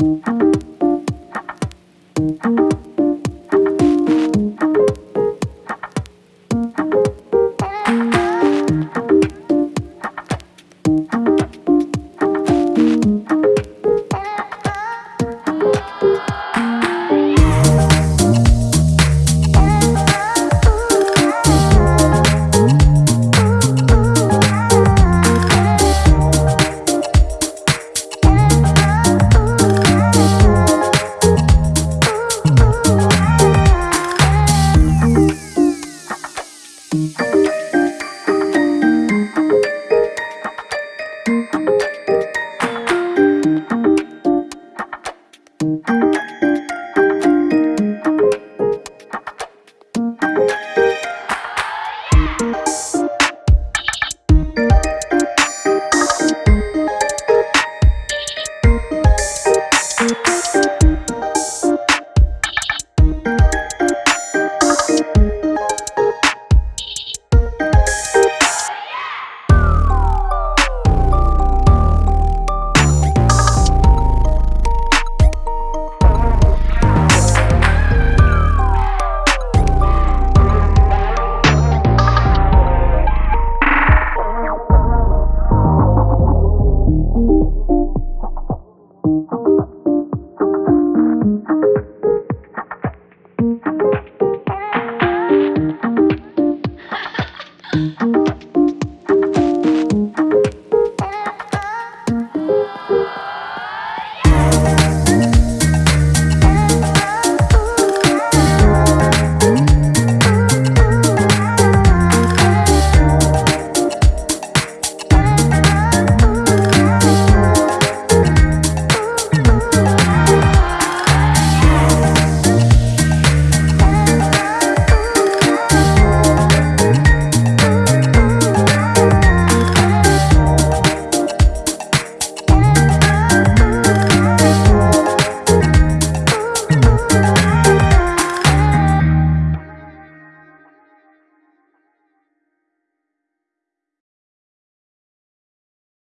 Thank Thank